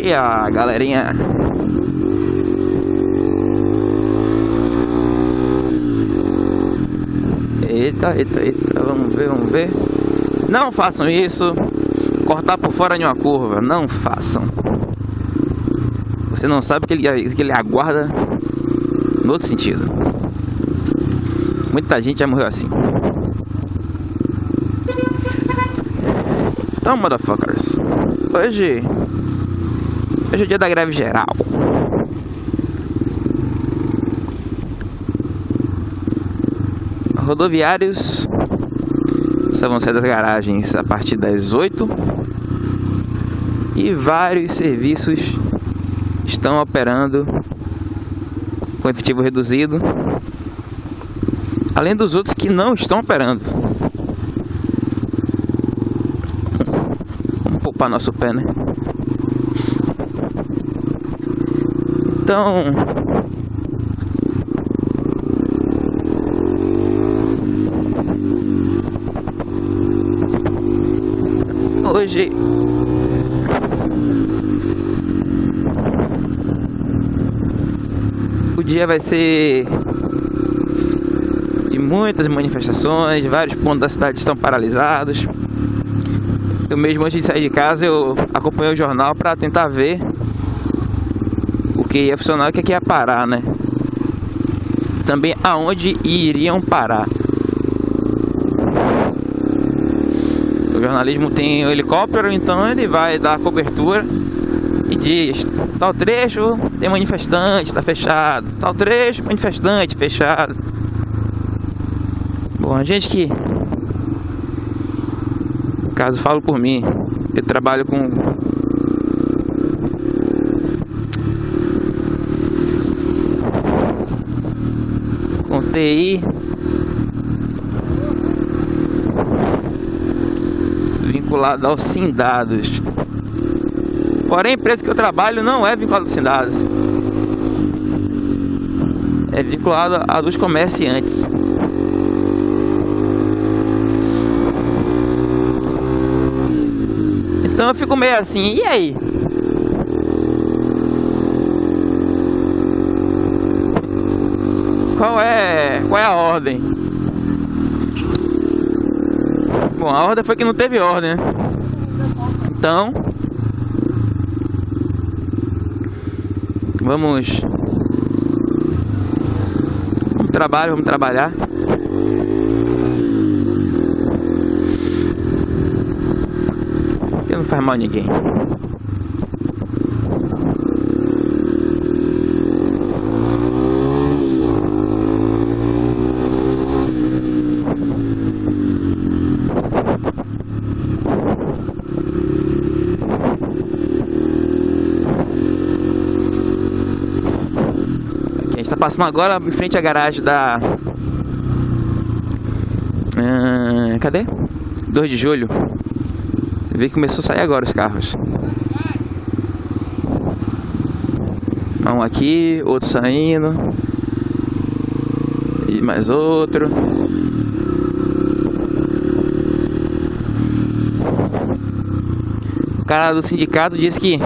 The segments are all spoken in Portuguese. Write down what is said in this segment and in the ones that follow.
Bom dia, galerinha. Eita, eita, eita, vamos ver, vamos ver. Não façam isso. Cortar por fora de uma curva, não façam. Você não sabe que ele, que ele aguarda no outro sentido. Muita gente já morreu assim. Então, motherfuckers. Hoje. Hoje é o dia da greve geral. Rodoviários só vão sair das garagens a partir das 8 e vários serviços estão operando com efetivo reduzido, além dos outros que não estão operando. Vamos poupar nosso pé, né? Então, hoje o dia vai ser de muitas manifestações, vários pontos da cidade estão paralisados. Eu mesmo antes de sair de casa eu acompanhei o jornal para tentar ver o que ia funcionar e o que ia parar, né? Também aonde iriam parar. O jornalismo tem o helicóptero, então ele vai dar cobertura e diz: tal trecho tem manifestante, está fechado. Tal trecho, manifestante, fechado. Bom, a gente que. Caso falo por mim, eu trabalho com. Com Vinculado aos Sindados. Porém, a empresa que eu trabalho não é vinculada aos Sindados. É vinculada a dos comerciantes. Então eu fico meio assim, e aí? Qual é, qual é a ordem? Bom, a ordem foi que não teve ordem, né? Então, vamos vamos trabalho, vamos trabalhar. Que não faz mal a ninguém. Passando agora em frente à garagem da. Ah, cadê? 2 de julho. Vê que começou a sair agora os carros. Um aqui, outro saindo. E mais outro. O cara do sindicato disse que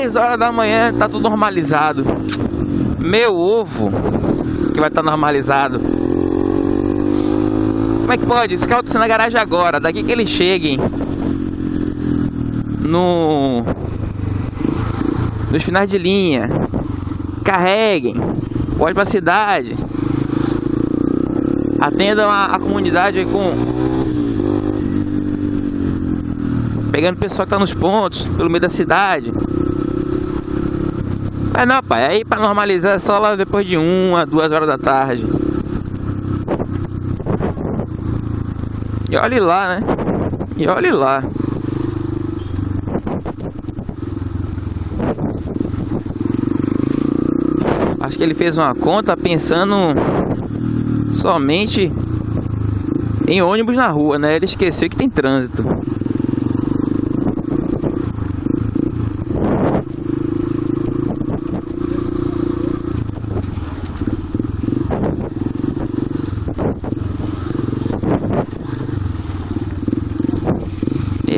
10 horas da manhã tá tudo normalizado. Meu ovo que vai estar tá normalizado. Como é que pode? Esse tá na garagem agora. Daqui que eles cheguem no nos finais de linha, carreguem, pode para a cidade, atendam a, a comunidade com pegando o pessoal que está nos pontos, pelo meio da cidade. Mas não, pai, aí para normalizar é só lá depois de uma, duas horas da tarde. E olhe lá, né? E olhe lá. Acho que ele fez uma conta pensando somente em ônibus na rua, né? Ele esqueceu que tem trânsito.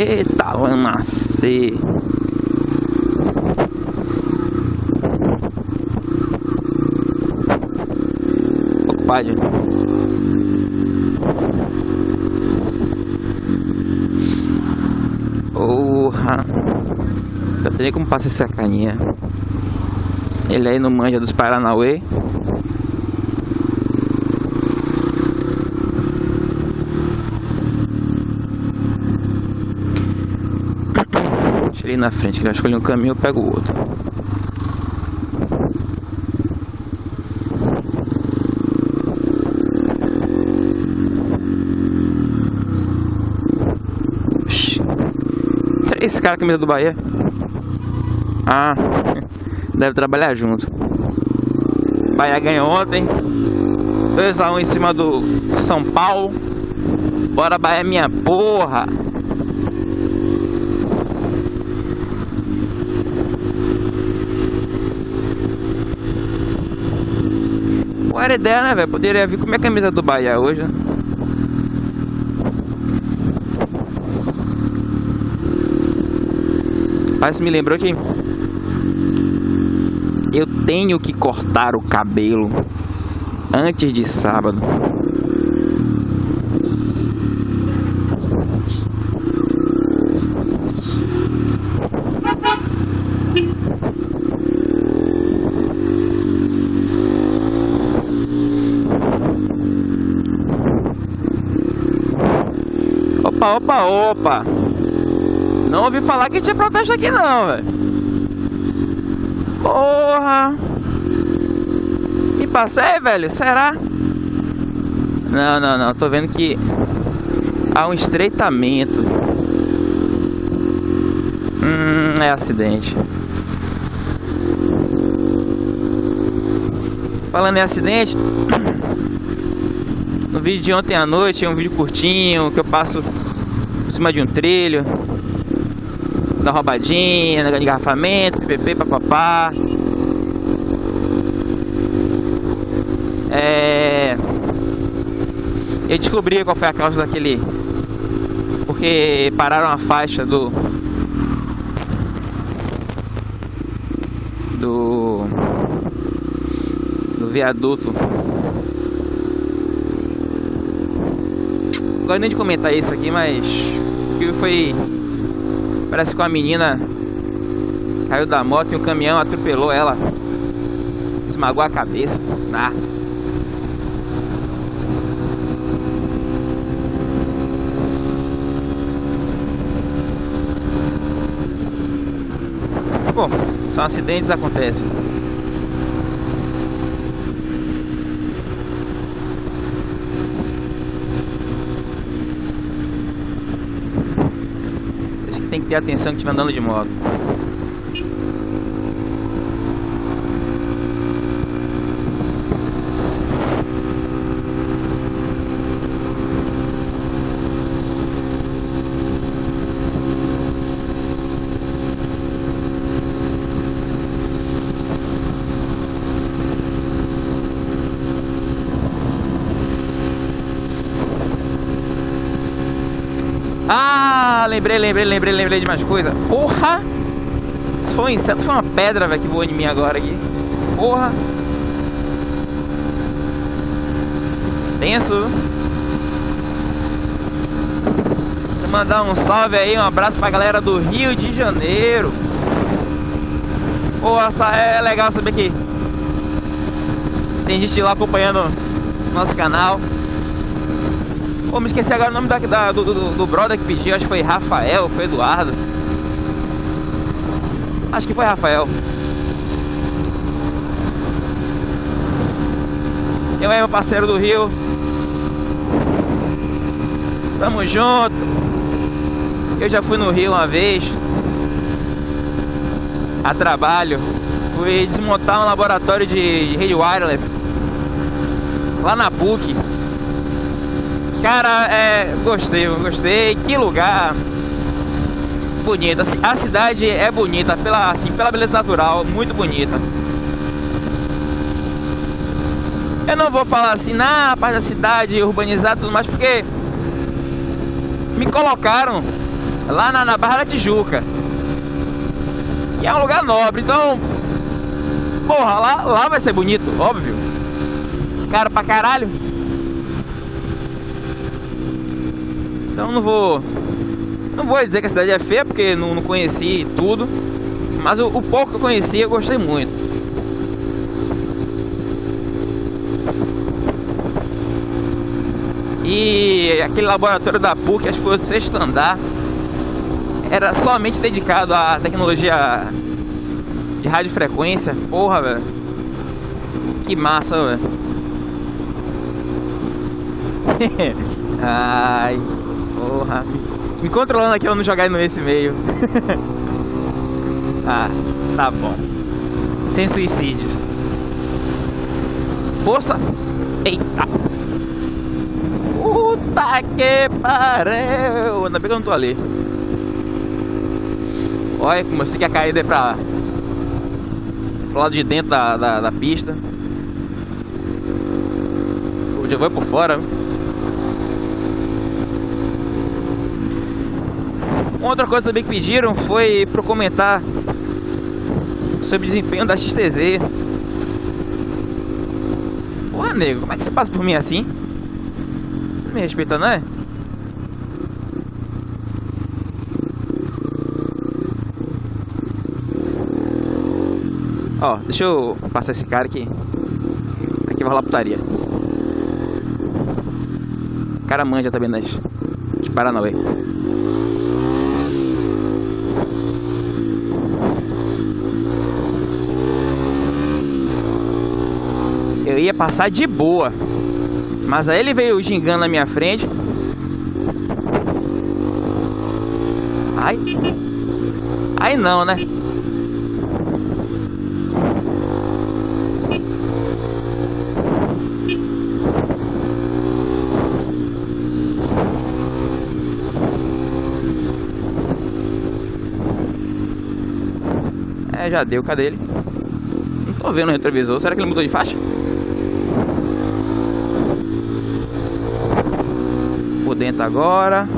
Eita Balanacê. Ocupado. Porra. Já teria como passar essa caninha. Ele aí no manja dos Paranauê. Deixa ele ir na frente, que ele vai escolher um caminho, eu pego o outro. Três caras camisa do Bahia. Ah, deve trabalhar junto. Bahia ganhou ontem. 2x1 um em cima do São Paulo. Bora Bahia minha porra. Qual a ideia, né, velho? Poderia vir com minha camisa do Bahia hoje, né? Mas me lembrou que eu tenho que cortar o cabelo antes de sábado. Opa, opa. Não ouvi falar que tinha protesto aqui não, velho. Porra. Me passei, velho? Será? Não, não, não. Tô vendo que há um estreitamento. Hum, é acidente. Falando em acidente, no vídeo de ontem à noite, um vídeo curtinho que eu passo por cima de um trilho, da roubadinha, negócio de engarrafamento, ppp, papapá. É... Eu descobri qual foi a causa daquele... Porque pararam a faixa do... Do... Do viaduto. Gosto nem de comentar isso aqui, mas... Que foi Parece que uma menina caiu da moto e um caminhão atropelou ela. Esmagou a cabeça. Ah. Bom, são acidentes acontecem. Tem que ter atenção que estiver andando de moto. Ah, lembrei, lembrei, lembrei, lembrei de mais coisa. Porra! Se foi um inseto, foi uma pedra, velho, que voou em mim agora aqui. Porra! Tenso. Vou mandar um salve aí, um abraço pra galera do Rio de Janeiro. Porra, é legal saber que tem gente lá acompanhando nosso canal. Pô, me esqueci agora o nome da, da do, do, do, brother que pediu, acho que foi Rafael, foi Eduardo. Acho que foi Rafael. Eu é meu parceiro do Rio. Tamo junto. Eu já fui no Rio uma vez. A trabalho. Fui desmontar um laboratório de rede wireless. Lá na PUC. Cara, é, gostei, gostei. Que lugar bonito. A cidade é bonita pela, assim, pela beleza natural, muito bonita. Eu não vou falar assim, na parte da cidade urbanizada e tudo mais, porque me colocaram lá na, na Barra da Tijuca. Que é um lugar nobre, então. Porra, lá, lá vai ser bonito, óbvio. Caro pra caralho. Então não vou. Não vou dizer que a cidade é feia, porque não, não conheci tudo. Mas o, o pouco que eu conheci eu gostei muito. E aquele laboratório da PUC, acho que foi o sexto andar, era somente dedicado à tecnologia de radiofrequência. Porra, velho. Que massa, velho. Ai, porra. Me controlando aqui pra não jogar nesse meio. ah, tá bom. Sem suicídios. Força. Eita. Puta que pariu! Ainda bem que eu não tô ali. Olha como eu sei que a caída é pra, pro lado de dentro da, da, da pista. O já vai por fora. Outra coisa também que pediram foi para comentar sobre o desempenho da XTZ. Porra, nego, como é que você passa por mim assim? me respeita, não é? Ó, deixa eu passar esse cara aqui. Aqui vai rolar putaria. O cara manja também nas de Paranauê. Eu ia passar de boa. Mas aí ele veio gingando na minha frente. Ai. Aí não, né? É, já deu. Cadê ele? Não tô vendo o retrovisor. Será que ele mudou de faixa? Dentro agora.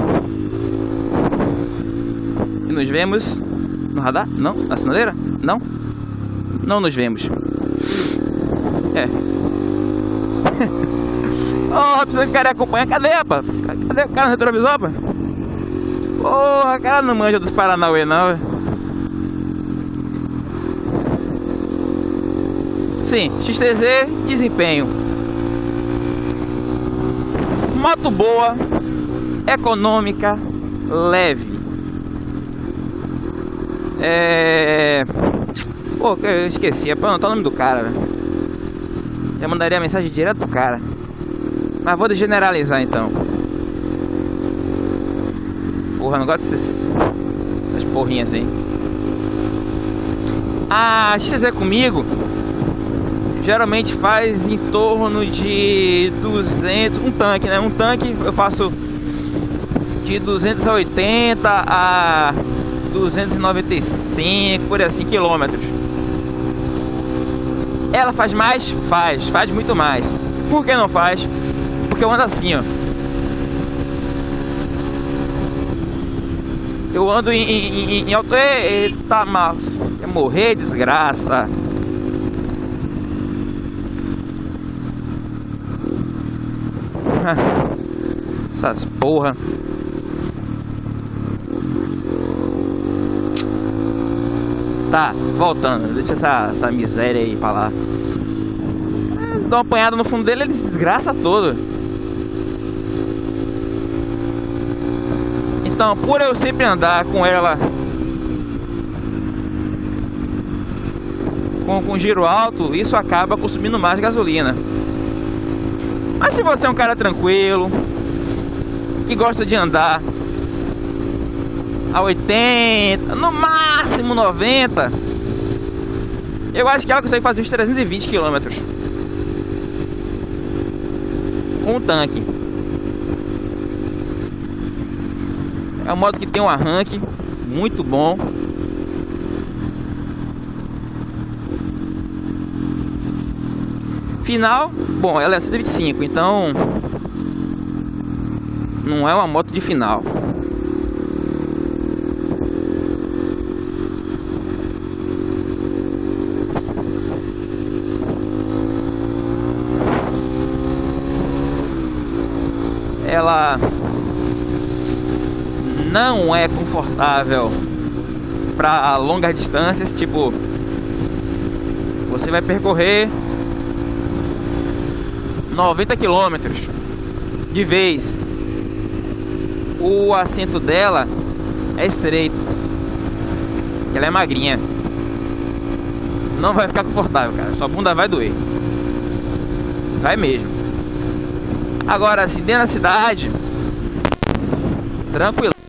E nos vemos no radar? Não? Na sinaleira? Não? Não nos vemos. É. oh, precisa que o cara acompanha. Cadê, rapaz? Cadê o cara no retrovisor, rapaz? Porra, oh, cara não manja dos Paranauê, não. Sim, XTZ, desempenho. Moto boa, econômica, leve. É. Pô, eu esqueci, é pra anotar o nome do cara, velho. Já mandaria a mensagem direto pro cara. Mas vou generalizar então. Porra, não gosto desses. Das porrinhas assim. A XZ comigo geralmente faz em torno de 200, um tanque, né? Um tanque eu faço de 280 a 295, por assim, quilômetros. Ela faz mais? Faz, faz muito mais. Por que não faz? Porque eu ando assim, ó. Eu ando em, em, em alto. Eita, mal. Quer morrer, desgraça. Essas porra. Tá, voltando. Deixa essa, essa miséria aí pra lá. Eles dão uma apanhada no fundo dele, ele desgraça todo. Então, por eu sempre andar com ela com, com giro alto, isso acaba consumindo mais gasolina. Mas se você é um cara tranquilo, que gosta de andar a 80, no máximo 90. Eu acho que ela consegue fazer uns 320 km com o tanque. É uma moto que tem um arranque muito bom. Final, bom, ela é 125, então não é uma moto de final. Não é confortável para longas distâncias, tipo você vai percorrer 90 quilômetros de vez. O assento dela é estreito. Ela é magrinha. Não vai ficar confortável, cara. Sua bunda vai doer. Vai mesmo. Agora, se dentro da cidade, tranquilo.